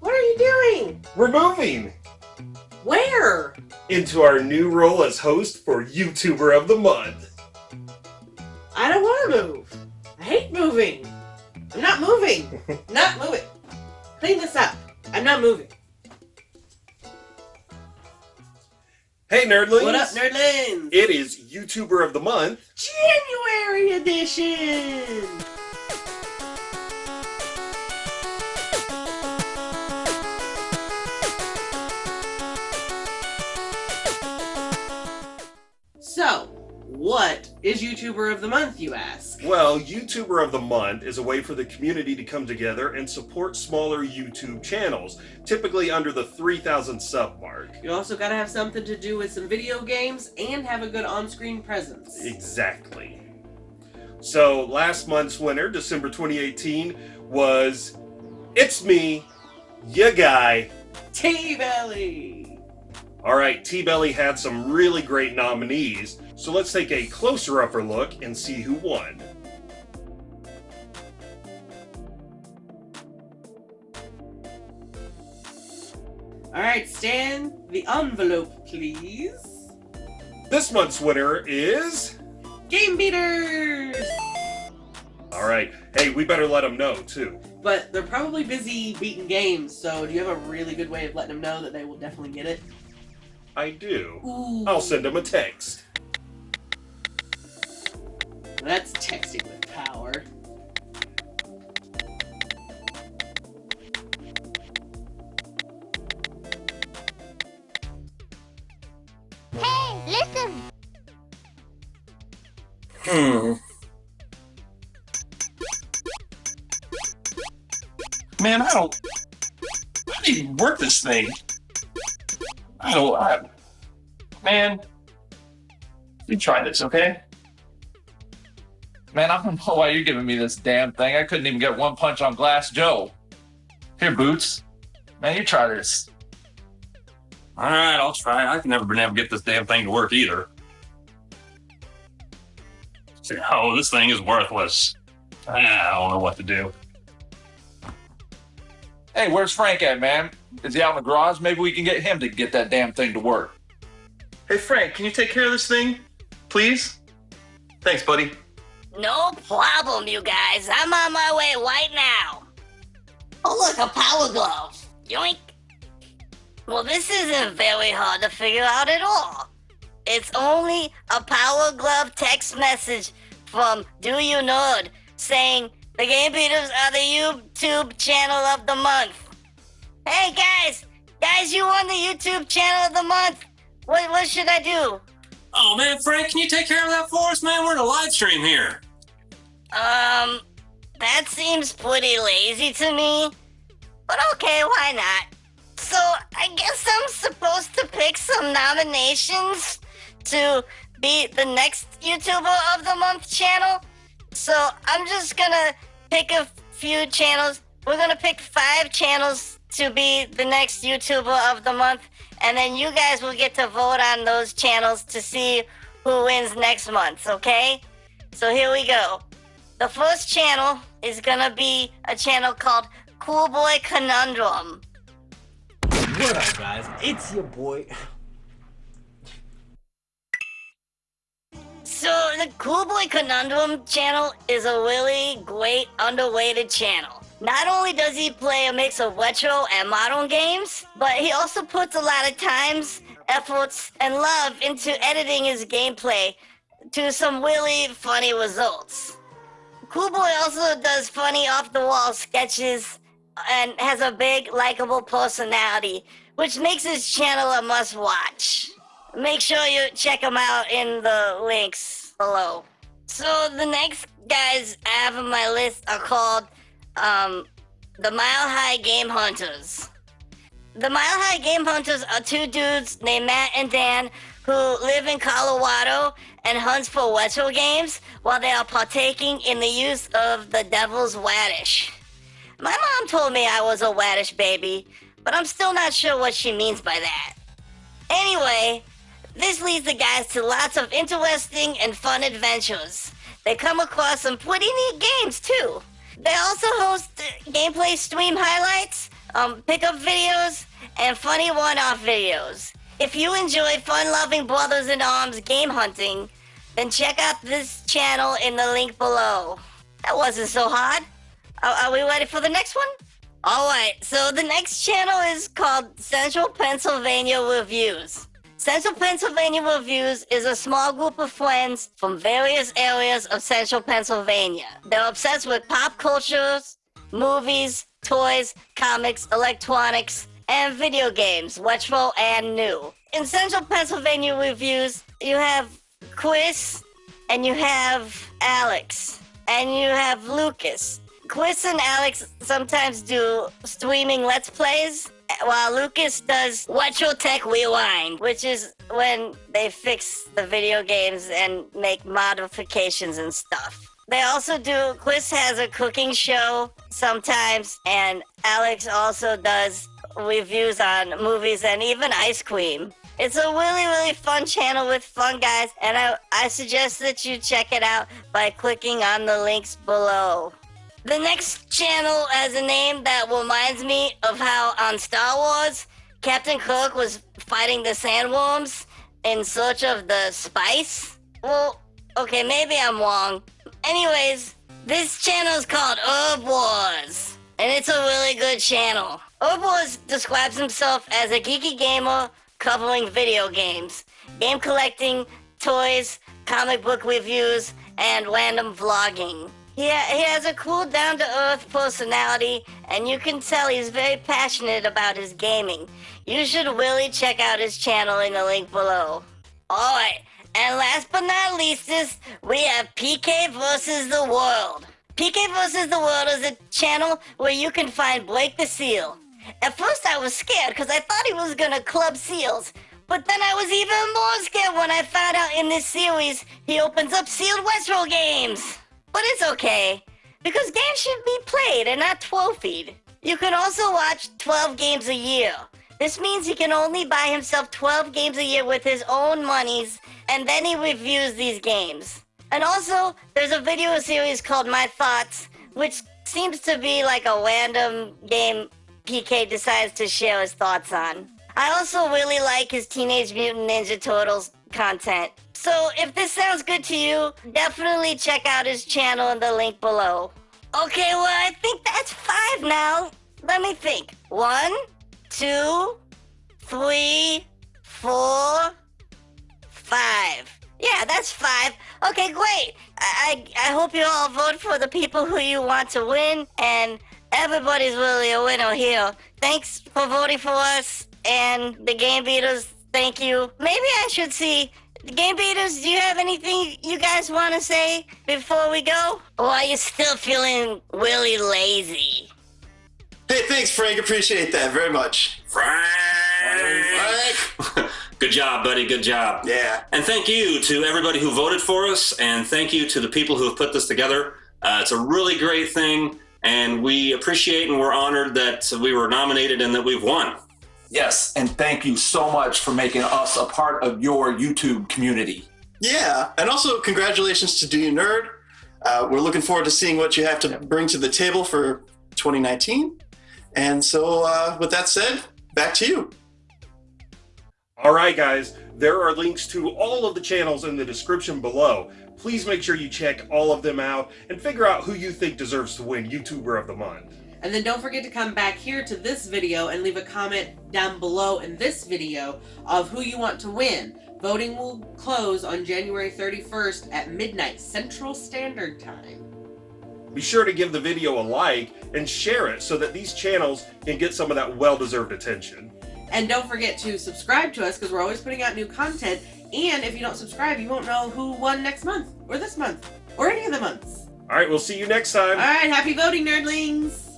What are you doing? We're moving Where? into our new role as host for YouTuber of the Month. I don't want to move. I hate moving. I'm not moving. not moving. Clean this up. I'm not moving. Hey, nerdlings! What up, nerdlings? It is YouTuber of the Month. January edition. What is YouTuber of the Month, you ask? Well, YouTuber of the Month is a way for the community to come together and support smaller YouTube channels, typically under the 3,000 sub mark. You also gotta have something to do with some video games and have a good on-screen presence. Exactly. So, last month's winner, December 2018, was It's Me, ya guy. T-Belly! Alright, T Belly had some really great nominees, so let's take a closer upper look and see who won. Alright, Stan, the envelope, please. This month's winner is. Game Beaters! Alright, hey, we better let them know too. But they're probably busy beating games, so do you have a really good way of letting them know that they will definitely get it? I do. Ooh. I'll send them a text. That's texting with power. Hey, listen! Hmm. Man, I don't. I don't even work this thing. I don't. I, man, you try this, okay? Man, I don't know why you're giving me this damn thing. I couldn't even get one punch on Glass Joe. Here, Boots. Man, you try this. All right, I'll try. I've never been able to get this damn thing to work either. Oh, this thing is worthless. Ah, I don't know what to do. Hey, where's Frank at, man? Is he out in the garage? Maybe we can get him to get that damn thing to work. Hey, Frank, can you take care of this thing, please? Thanks, buddy. No problem, you guys. I'm on my way right now. Oh, look, a power glove. Yoink. Well, this isn't very hard to figure out at all. It's only a power glove text message from Do You Nerd saying the Game Beaters are the YouTube channel of the month. Hey guys, guys, you won the YouTube channel of the month. What what should I do? Oh man, Frank, can you take care of that for us, man? We're in a live stream here. Um, that seems pretty lazy to me. But okay, why not? So I guess I'm supposed to pick some nominations to be the next YouTuber of the month channel. So I'm just gonna pick a few channels. We're gonna pick five channels to be the next YouTuber of the month, and then you guys will get to vote on those channels to see who wins next month, okay? So here we go. The first channel is gonna be a channel called Cool Boy Conundrum. What up, guys? It's your boy. So the Cool Boy Conundrum channel is a really great underrated channel. Not only does he play a mix of retro and modern games, but he also puts a lot of times, efforts, and love into editing his gameplay to some really funny results. Cool Boy also does funny off-the-wall sketches and has a big, likable personality, which makes his channel a must-watch. Make sure you check him out in the links below. So the next guys I have on my list are called um, the Mile High Game Hunters. The Mile High Game Hunters are two dudes named Matt and Dan who live in Colorado and hunts for retro games while they are partaking in the use of the Devil's Radish. My mom told me I was a radish baby, but I'm still not sure what she means by that. Anyway, this leads the guys to lots of interesting and fun adventures. They come across some pretty neat games too. They also host gameplay stream highlights, um, pickup videos, and funny one-off videos. If you enjoy fun-loving brothers in arms game hunting, then check out this channel in the link below. That wasn't so hard. Are, are we ready for the next one? Alright, so the next channel is called Central Pennsylvania Reviews. Central Pennsylvania Reviews is a small group of friends from various areas of central Pennsylvania. They're obsessed with pop cultures, movies, toys, comics, electronics, and video games, watchful and new. In Central Pennsylvania Reviews, you have Chris, and you have Alex, and you have Lucas. Chris and Alex sometimes do streaming Let's Plays, while Lucas does Retro Tech Rewind, which is when they fix the video games and make modifications and stuff. They also do, Chris has a cooking show sometimes, and Alex also does reviews on movies and even ice cream. It's a really, really fun channel with fun guys, and I, I suggest that you check it out by clicking on the links below. The next channel has a name that reminds me of how on Star Wars, Captain Kirk was fighting the sandworms in search of the spice. Well, okay, maybe I'm wrong. Anyways, this channel is called Herb Wars, and it's a really good channel. Wars describes himself as a geeky gamer covering video games, game collecting, toys, comic book reviews, and random vlogging. He, he has a cool, down to earth personality, and you can tell he's very passionate about his gaming. You should really check out his channel in the link below. Alright, and last but not least, we have PK versus the World. PK versus the World is a channel where you can find Blake the Seal. At first, I was scared because I thought he was gonna club seals. But then I was even more scared when I found out in this series he opens up sealed Westro games. But it's okay, because games should be played and not trophied. You can also watch 12 games a year. This means he can only buy himself 12 games a year with his own monies, and then he reviews these games. And also, there's a video series called My Thoughts, which seems to be like a random game PK decides to share his thoughts on. I also really like his Teenage Mutant Ninja Turtles content. So if this sounds good to you, definitely check out his channel in the link below. Okay, well, I think that's five now. Let me think. One, two, three, four, five. Yeah, that's five. Okay, great. I, I, I hope you all vote for the people who you want to win, and everybody's really a winner here. Thanks for voting for us, and the Game Beaters, thank you. Maybe I should see the Game Beaters, do you have anything you guys want to say before we go? Or are you still feeling really lazy? Hey, thanks, Frank. Appreciate that very much. Frank! Frank! Good job, buddy. Good job. Yeah. And thank you to everybody who voted for us, and thank you to the people who have put this together. Uh, it's a really great thing, and we appreciate and we're honored that we were nominated and that we've won. Yes, and thank you so much for making us a part of your YouTube community. Yeah, and also congratulations to Do You Nerd. Uh, we're looking forward to seeing what you have to bring to the table for 2019. And so, uh, with that said, back to you. All right, guys, there are links to all of the channels in the description below. Please make sure you check all of them out and figure out who you think deserves to win YouTuber of the Month. And then don't forget to come back here to this video and leave a comment down below in this video of who you want to win. Voting will close on January 31st at midnight Central Standard Time. Be sure to give the video a like and share it so that these channels can get some of that well-deserved attention. And don't forget to subscribe to us because we're always putting out new content. And if you don't subscribe, you won't know who won next month or this month or any of the months. All right, we'll see you next time. All right, happy voting, nerdlings!